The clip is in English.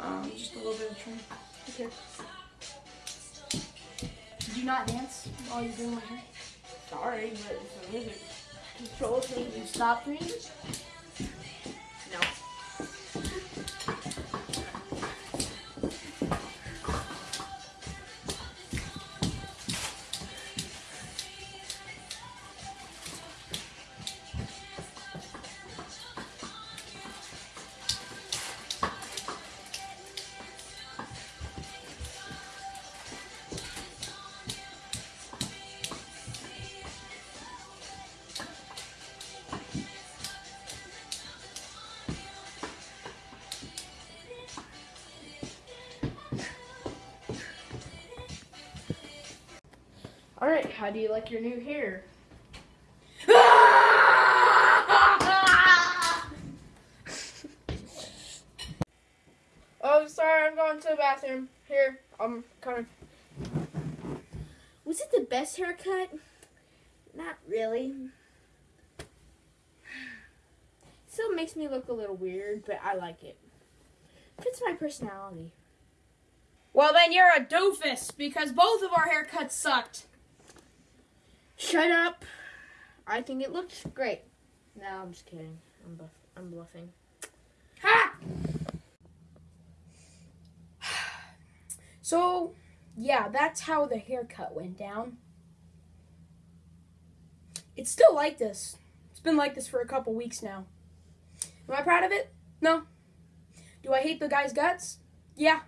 Um, just a little bit of trim. Okay. Do you not dance while you're doing my hair? Sorry, but it's music controls me. You stop the? No. All right. How do you like your new hair? Oh, sorry, I'm going to the bathroom. Here, I'm coming. Was it the best haircut? Not really. Still makes me look a little weird, but I like it. Fits my personality. Well, then you're a doofus because both of our haircuts sucked. Shut up. I think it looks great. No, I'm just kidding. I'm, buff- I'm bluffing. Ha! So, yeah, that's how the haircut went down. It's still like this. It's been like this for a couple weeks now. Am I proud of it? No. Do I hate the guy's guts? Yeah,